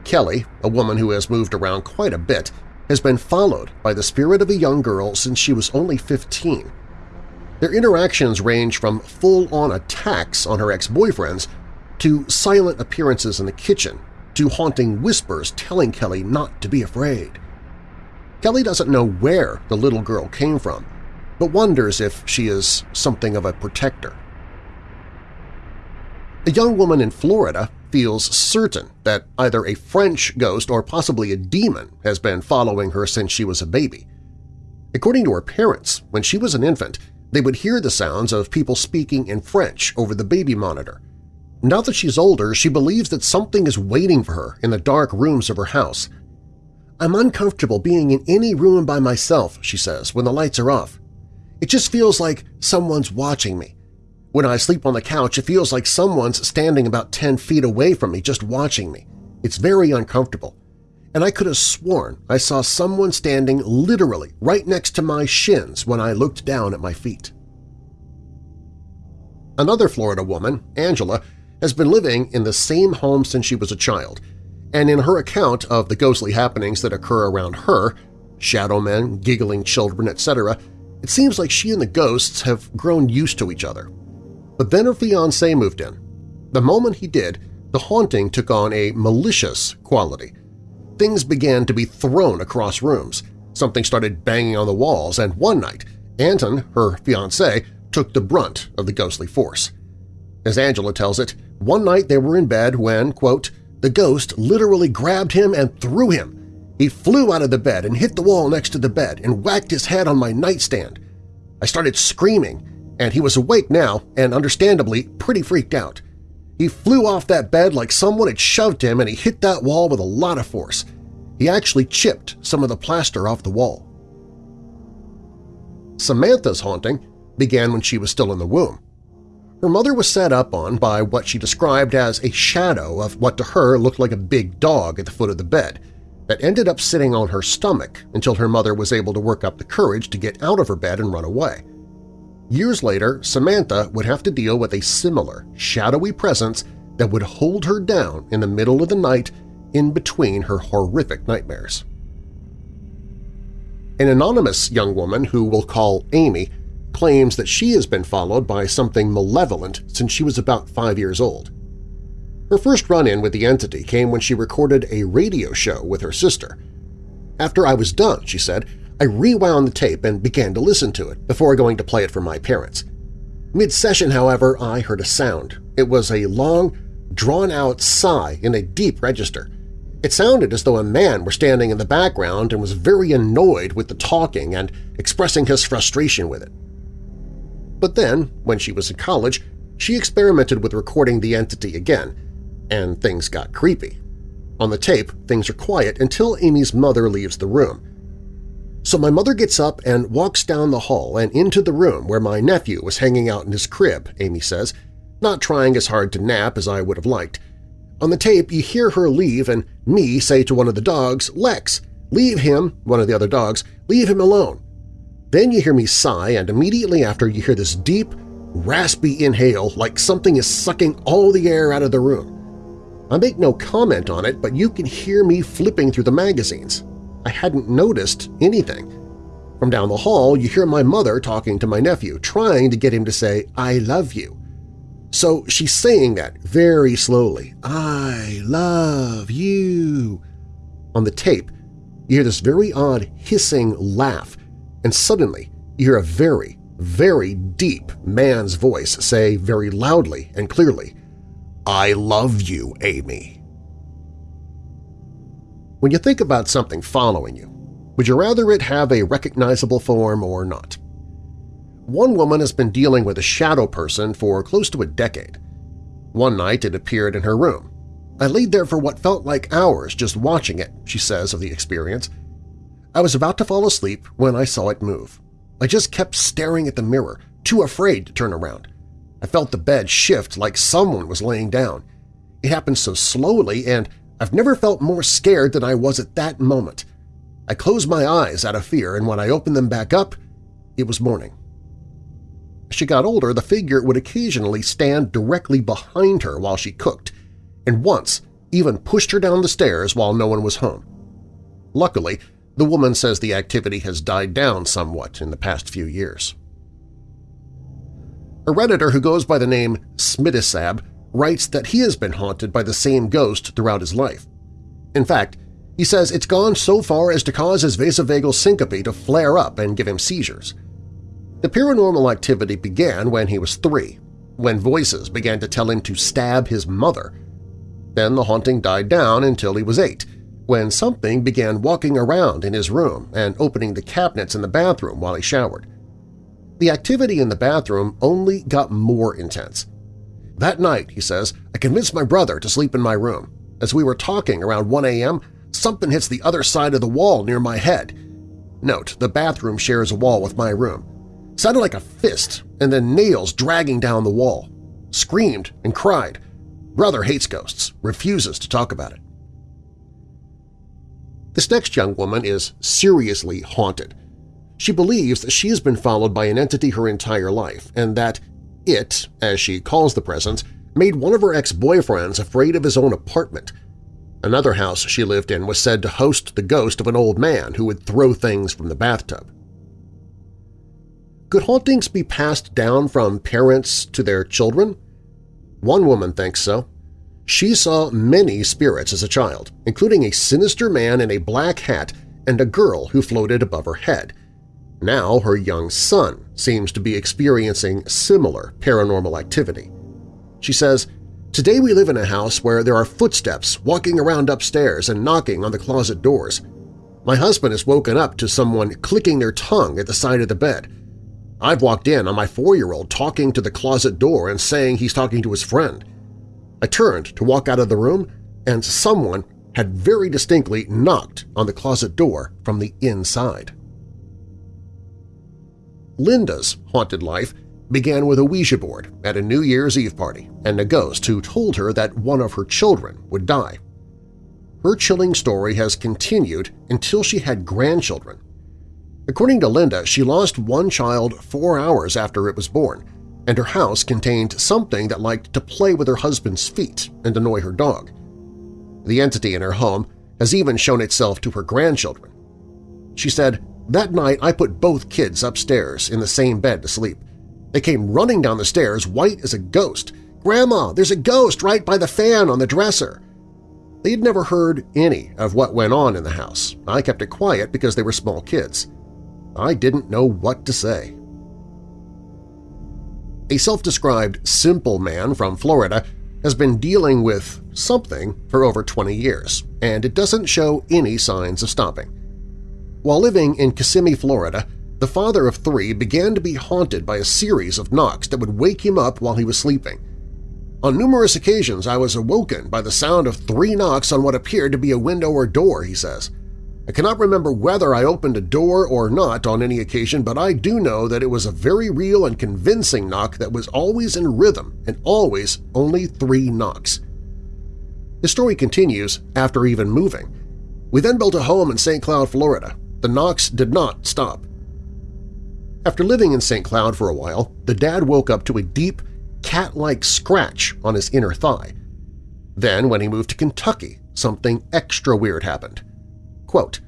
Kelly, a woman who has moved around quite a bit, has been followed by the spirit of a young girl since she was only 15. Their interactions range from full-on attacks on her ex-boyfriends to silent appearances in the kitchen to haunting whispers telling Kelly not to be afraid. Kelly doesn't know where the little girl came from, but wonders if she is something of a protector. A young woman in Florida feels certain that either a French ghost or possibly a demon has been following her since she was a baby. According to her parents, when she was an infant, they would hear the sounds of people speaking in French over the baby monitor. Now that she's older, she believes that something is waiting for her in the dark rooms of her house. I'm uncomfortable being in any room by myself, she says, when the lights are off. It just feels like someone's watching me. When I sleep on the couch, it feels like someone's standing about 10 feet away from me just watching me. It's very uncomfortable. And I could have sworn I saw someone standing literally right next to my shins when I looked down at my feet. Another Florida woman, Angela, has been living in the same home since she was a child, and in her account of the ghostly happenings that occur around her – shadow men, giggling children, etc. – it seems like she and the ghosts have grown used to each other. But then her fiancé moved in. The moment he did, the haunting took on a malicious quality. Things began to be thrown across rooms, something started banging on the walls, and one night, Anton, her fiancé, took the brunt of the ghostly force. As Angela tells it, one night they were in bed when, quote, the ghost literally grabbed him and threw him. He flew out of the bed and hit the wall next to the bed and whacked his head on my nightstand. I started screaming and he was awake now and understandably pretty freaked out. He flew off that bed like someone had shoved him and he hit that wall with a lot of force. He actually chipped some of the plaster off the wall. Samantha's haunting began when she was still in the womb. Her mother was set up on by what she described as a shadow of what to her looked like a big dog at the foot of the bed that ended up sitting on her stomach until her mother was able to work up the courage to get out of her bed and run away. Years later, Samantha would have to deal with a similar, shadowy presence that would hold her down in the middle of the night in between her horrific nightmares. An anonymous young woman who we'll call Amy claims that she has been followed by something malevolent since she was about five years old. Her first run-in with the entity came when she recorded a radio show with her sister. After I was done, she said, I rewound the tape and began to listen to it before going to play it for my parents. Mid-session, however, I heard a sound. It was a long, drawn-out sigh in a deep register. It sounded as though a man were standing in the background and was very annoyed with the talking and expressing his frustration with it. But then, when she was in college, she experimented with recording the entity again, and things got creepy. On the tape, things are quiet until Amy's mother leaves the room. So my mother gets up and walks down the hall and into the room where my nephew was hanging out in his crib, Amy says, not trying as hard to nap as I would have liked. On the tape, you hear her leave and me say to one of the dogs, Lex, leave him, one of the other dogs, leave him alone. Then you hear me sigh, and immediately after you hear this deep, raspy inhale like something is sucking all the air out of the room. I make no comment on it, but you can hear me flipping through the magazines. I hadn't noticed anything. From down the hall, you hear my mother talking to my nephew, trying to get him to say, I love you. So she's saying that very slowly, I love you. On the tape, you hear this very odd hissing laugh, and suddenly you hear a very, very deep man's voice say very loudly and clearly, I love you, Amy. When you think about something following you, would you rather it have a recognizable form or not? One woman has been dealing with a shadow person for close to a decade. One night it appeared in her room. I laid there for what felt like hours just watching it, she says of the experience. I was about to fall asleep when I saw it move. I just kept staring at the mirror, too afraid to turn around. I felt the bed shift like someone was laying down. It happened so slowly, and I've never felt more scared than I was at that moment. I closed my eyes out of fear, and when I opened them back up, it was morning. As she got older, the figure would occasionally stand directly behind her while she cooked, and once even pushed her down the stairs while no one was home. Luckily, the woman says the activity has died down somewhat in the past few years. A Redditor who goes by the name Smidisab writes that he has been haunted by the same ghost throughout his life. In fact, he says it's gone so far as to cause his vasovagal syncope to flare up and give him seizures. The paranormal activity began when he was three, when voices began to tell him to stab his mother. Then the haunting died down until he was eight, when something began walking around in his room and opening the cabinets in the bathroom while he showered. The activity in the bathroom only got more intense. That night, he says, I convinced my brother to sleep in my room. As we were talking around 1 a.m., something hits the other side of the wall near my head. Note, the bathroom shares a wall with my room. Sounded like a fist and then nails dragging down the wall. Screamed and cried. Brother hates ghosts, refuses to talk about it. This next young woman is seriously haunted. She believes that she has been followed by an entity her entire life and that it, as she calls the presence, made one of her ex-boyfriends afraid of his own apartment. Another house she lived in was said to host the ghost of an old man who would throw things from the bathtub. Could hauntings be passed down from parents to their children? One woman thinks so. She saw many spirits as a child, including a sinister man in a black hat and a girl who floated above her head. Now her young son seems to be experiencing similar paranormal activity. She says, Today we live in a house where there are footsteps walking around upstairs and knocking on the closet doors. My husband has woken up to someone clicking their tongue at the side of the bed. I've walked in on my four-year-old talking to the closet door and saying he's talking to his friend. I turned to walk out of the room, and someone had very distinctly knocked on the closet door from the inside. Linda's haunted life began with a Ouija board at a New Year's Eve party and a ghost who told her that one of her children would die. Her chilling story has continued until she had grandchildren. According to Linda, she lost one child four hours after it was born, and her house contained something that liked to play with her husband's feet and annoy her dog. The entity in her home has even shown itself to her grandchildren. She said, that night I put both kids upstairs in the same bed to sleep. They came running down the stairs white as a ghost. Grandma, there's a ghost right by the fan on the dresser. They had never heard any of what went on in the house. I kept it quiet because they were small kids. I didn't know what to say. A self-described simple man from Florida has been dealing with something for over 20 years, and it doesn't show any signs of stopping. While living in Kissimmee, Florida, the father of three began to be haunted by a series of knocks that would wake him up while he was sleeping. On numerous occasions I was awoken by the sound of three knocks on what appeared to be a window or door, he says. I cannot remember whether I opened a door or not on any occasion, but I do know that it was a very real and convincing knock that was always in rhythm and always only three knocks. The story continues after even moving. We then built a home in St. Cloud, Florida. The knocks did not stop. After living in St. Cloud for a while, the dad woke up to a deep, cat-like scratch on his inner thigh. Then, when he moved to Kentucky, something extra weird happened. Quote,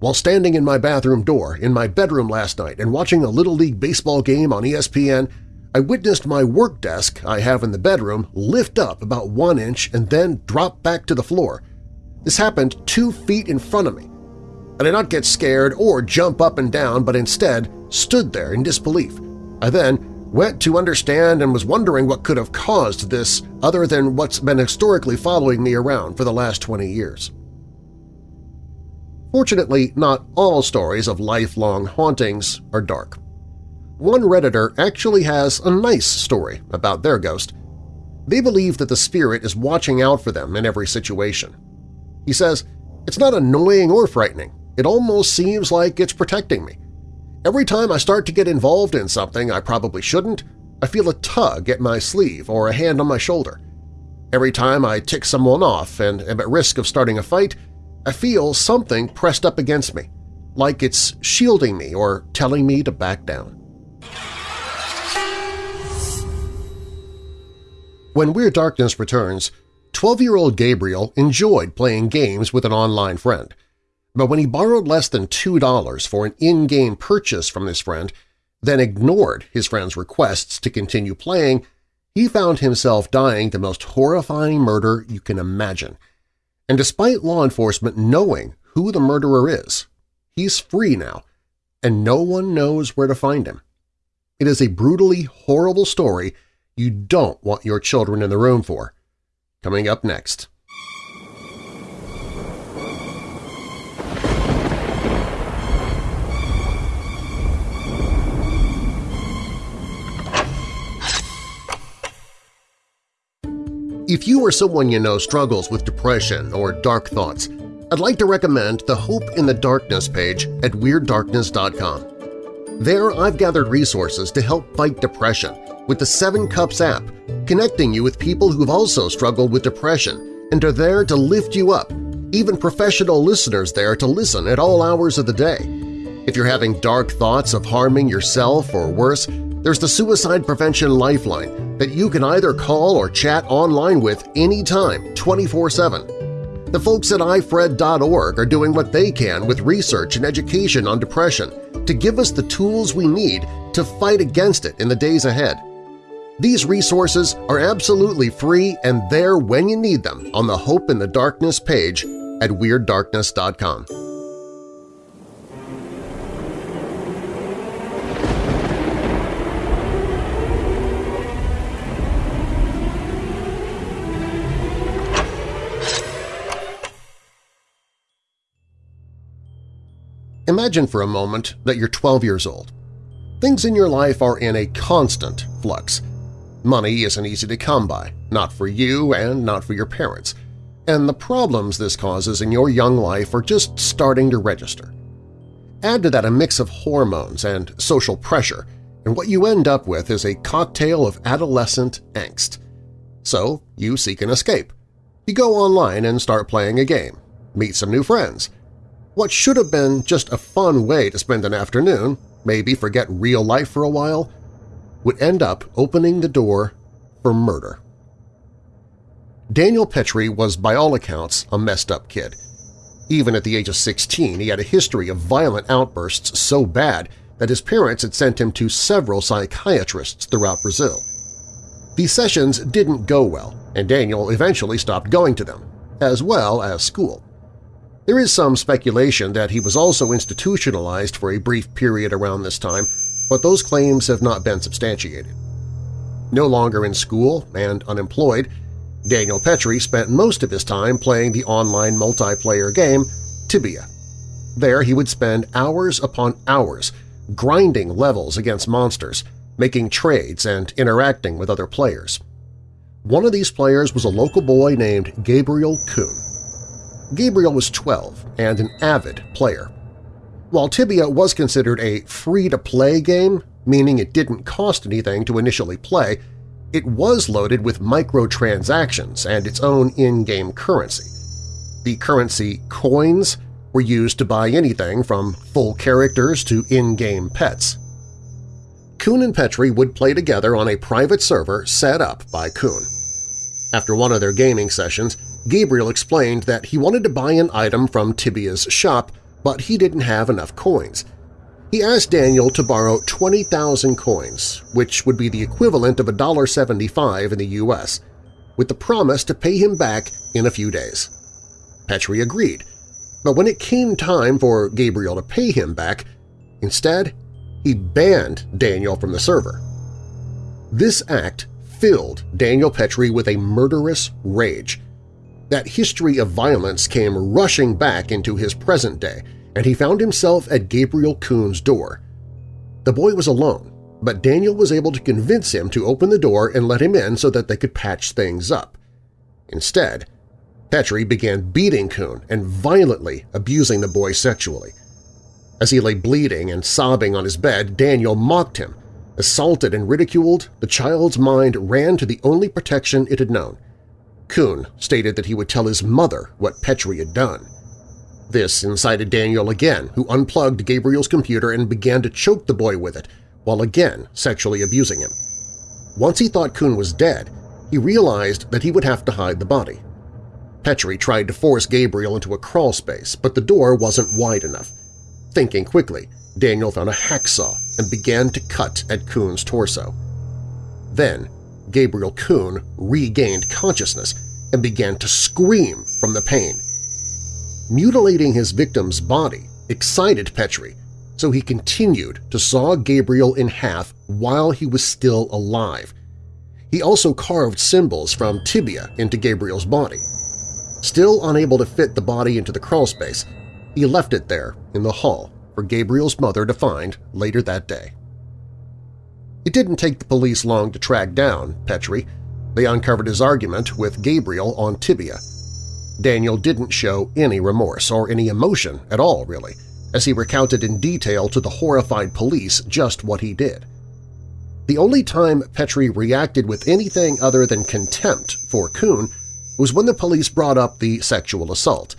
While standing in my bathroom door in my bedroom last night and watching a Little League baseball game on ESPN, I witnessed my work desk I have in the bedroom lift up about one inch and then drop back to the floor. This happened two feet in front of me. I did not get scared or jump up and down, but instead stood there in disbelief. I then went to understand and was wondering what could have caused this other than what's been historically following me around for the last 20 years. Fortunately, not all stories of lifelong hauntings are dark. One Redditor actually has a nice story about their ghost. They believe that the spirit is watching out for them in every situation. He says, It's not annoying or frightening. It almost seems like it's protecting me. Every time I start to get involved in something I probably shouldn't, I feel a tug at my sleeve or a hand on my shoulder. Every time I tick someone off and am at risk of starting a fight, I feel something pressed up against me, like it's shielding me or telling me to back down. When Weird Darkness returns, 12-year-old Gabriel enjoyed playing games with an online friend. But when he borrowed less than $2 for an in-game purchase from his friend, then ignored his friend's requests to continue playing, he found himself dying the most horrifying murder you can imagine. And despite law enforcement knowing who the murderer is, he's free now, and no one knows where to find him. It is a brutally horrible story you don't want your children in the room for. Coming up next. If you or someone you know struggles with depression or dark thoughts, I'd like to recommend the Hope in the Darkness page at WeirdDarkness.com. There I've gathered resources to help fight depression with the Seven Cups app, connecting you with people who've also struggled with depression and are there to lift you up, even professional listeners there to listen at all hours of the day. If you're having dark thoughts of harming yourself or worse, there's the Suicide Prevention Lifeline that you can either call or chat online with anytime, 24-7. The folks at ifred.org are doing what they can with research and education on depression to give us the tools we need to fight against it in the days ahead. These resources are absolutely free and there when you need them on the Hope in the Darkness page at WeirdDarkness.com. Imagine for a moment that you're 12 years old. Things in your life are in a constant flux. Money isn't easy to come by, not for you and not for your parents, and the problems this causes in your young life are just starting to register. Add to that a mix of hormones and social pressure, and what you end up with is a cocktail of adolescent angst. So you seek an escape. You go online and start playing a game, meet some new friends, what should have been just a fun way to spend an afternoon, maybe forget real life for a while, would end up opening the door for murder. Daniel Petrie was by all accounts a messed-up kid. Even at the age of 16, he had a history of violent outbursts so bad that his parents had sent him to several psychiatrists throughout Brazil. These sessions didn't go well, and Daniel eventually stopped going to them, as well as school. There is some speculation that he was also institutionalized for a brief period around this time, but those claims have not been substantiated. No longer in school and unemployed, Daniel Petrie spent most of his time playing the online multiplayer game Tibia. There he would spend hours upon hours grinding levels against monsters, making trades and interacting with other players. One of these players was a local boy named Gabriel Kuhn. Gabriel was 12 and an avid player. While Tibia was considered a free-to-play game, meaning it didn't cost anything to initially play, it was loaded with microtransactions and its own in-game currency. The currency coins were used to buy anything from full characters to in-game pets. Kuhn and Petrie would play together on a private server set up by Kuhn. After one of their gaming sessions, Gabriel explained that he wanted to buy an item from Tibia's shop, but he didn't have enough coins. He asked Daniel to borrow 20,000 coins, which would be the equivalent of $1.75 in the U.S., with the promise to pay him back in a few days. Petrie agreed, but when it came time for Gabriel to pay him back, instead he banned Daniel from the server. This act filled Daniel Petrie with a murderous rage, that history of violence came rushing back into his present day, and he found himself at Gabriel Kuhn's door. The boy was alone, but Daniel was able to convince him to open the door and let him in so that they could patch things up. Instead, Petrie began beating Kuhn and violently abusing the boy sexually. As he lay bleeding and sobbing on his bed, Daniel mocked him. Assaulted and ridiculed, the child's mind ran to the only protection it had known. Kuhn stated that he would tell his mother what Petrie had done. This incited Daniel again, who unplugged Gabriel's computer and began to choke the boy with it, while again sexually abusing him. Once he thought Kuhn was dead, he realized that he would have to hide the body. Petrie tried to force Gabriel into a crawl space, but the door wasn't wide enough. Thinking quickly, Daniel found a hacksaw and began to cut at Kuhn's torso. Then, Gabriel Kuhn regained consciousness and began to scream from the pain. Mutilating his victim's body excited Petrie, so he continued to saw Gabriel in half while he was still alive. He also carved symbols from Tibia into Gabriel's body. Still unable to fit the body into the crawlspace, he left it there in the hall for Gabriel's mother to find later that day. It didn't take the police long to track down Petrie. They uncovered his argument with Gabriel on Tibia. Daniel didn't show any remorse or any emotion at all, really, as he recounted in detail to the horrified police just what he did. The only time Petrie reacted with anything other than contempt for Kuhn was when the police brought up the sexual assault,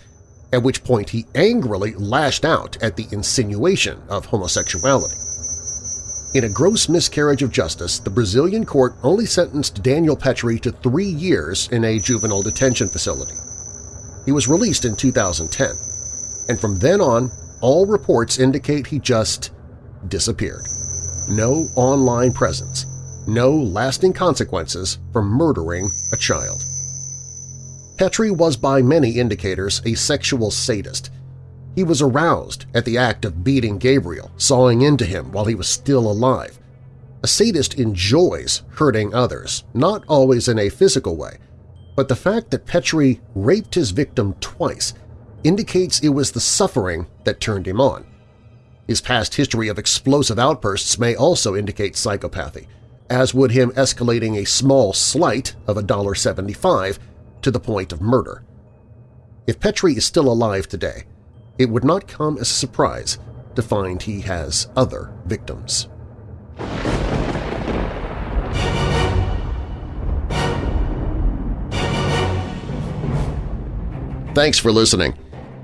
at which point he angrily lashed out at the insinuation of homosexuality. In a gross miscarriage of justice, the Brazilian court only sentenced Daniel Petrie to three years in a juvenile detention facility. He was released in 2010, and from then on, all reports indicate he just disappeared. No online presence, no lasting consequences for murdering a child. Petrie was by many indicators a sexual sadist. He was aroused at the act of beating Gabriel, sawing into him while he was still alive. A sadist enjoys hurting others, not always in a physical way, but the fact that Petrie raped his victim twice indicates it was the suffering that turned him on. His past history of explosive outbursts may also indicate psychopathy, as would him escalating a small slight of $1.75 to the point of murder. If Petrie is still alive today, it would not come as a surprise to find he has other victims. Thanks for listening.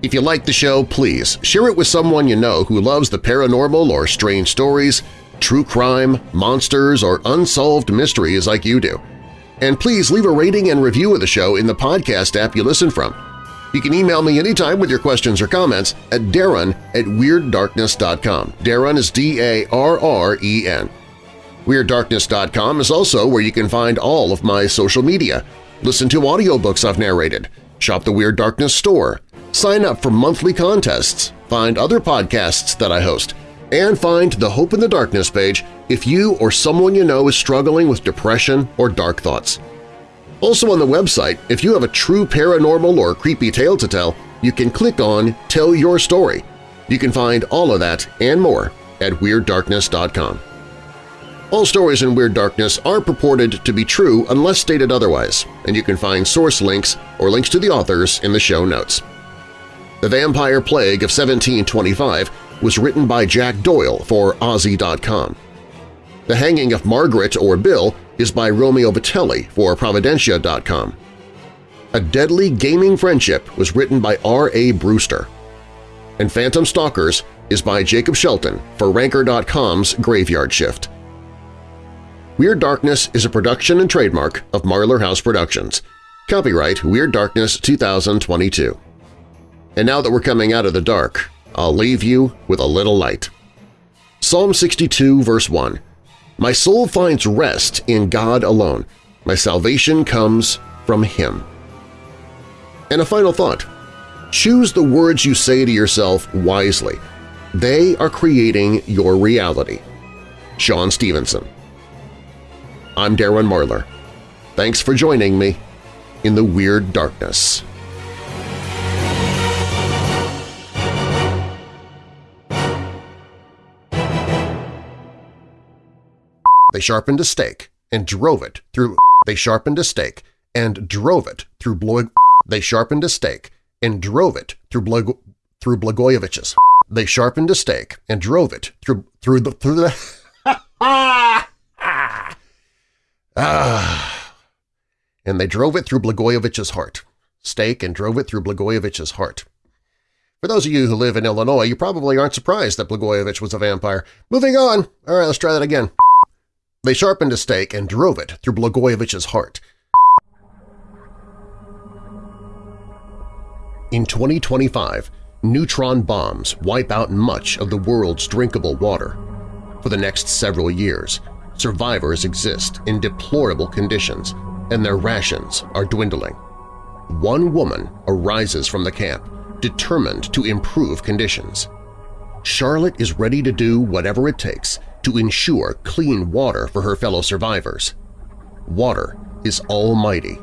If you like the show, please share it with someone you know who loves the paranormal or strange stories, true crime, monsters, or unsolved mysteries like you do. And please leave a rating and review of the show in the podcast app you listen from. You can email me anytime with your questions or comments at darren at WeirdDarkness.com. Darren is D-A-R-R-E-N. WeirdDarkness.com is also where you can find all of my social media, listen to audiobooks I've narrated, shop the Weird Darkness store, sign up for monthly contests, find other podcasts that I host, and find the Hope in the Darkness page if you or someone you know is struggling with depression or dark thoughts. Also on the website, if you have a true paranormal or creepy tale to tell, you can click on Tell Your Story. You can find all of that and more at WeirdDarkness.com. All stories in Weird Darkness are purported to be true unless stated otherwise, and you can find source links or links to the authors in the show notes. The Vampire Plague of 1725 was written by Jack Doyle for Ozy.com. The Hanging of Margaret or Bill is by Romeo Vitelli for Providentia.com. A Deadly Gaming Friendship was written by R.A. Brewster. And Phantom Stalkers is by Jacob Shelton for Ranker.com's Graveyard Shift. Weird Darkness is a production and trademark of Marlar House Productions. Copyright Weird Darkness 2022. And now that we're coming out of the dark, I'll leave you with a little light. Psalm 62, verse 1 My soul finds rest in God alone. My salvation comes from Him. And a final thought. Choose the words you say to yourself wisely. They are creating your reality. Sean Stephenson I'm Darren Marlar. Thanks for joining me in the Weird Darkness. They sharpened a stake and drove it through (laughs) They sharpened a stake and drove it through Blog (laughs) They sharpened a stake and drove it through Blog (laughs) through Blagojevich's. They sharpened a stake and drove it through through the through the ah, and they drove it through Blagojevich's heart. Stake and drove it through Blagojevich's heart. For those of you who live in Illinois, you probably aren't surprised that Blagojevich was a vampire. Moving on. All right, let's try that again. They sharpened a stake and drove it through Blagojevich's heart. In 2025, neutron bombs wipe out much of the world's drinkable water. For the next several years, survivors exist in deplorable conditions and their rations are dwindling. One woman arises from the camp, determined to improve conditions. Charlotte is ready to do whatever it takes to ensure clean water for her fellow survivors. Water is almighty.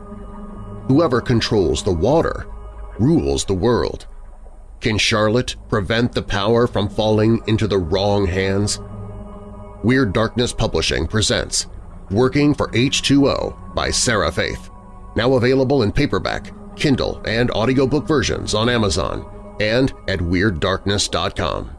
Whoever controls the water rules the world. Can Charlotte prevent the power from falling into the wrong hands? Weird Darkness Publishing presents Working for H2O by Sarah Faith, now available in paperback, Kindle, and audiobook versions on Amazon and at WeirdDarkness.com.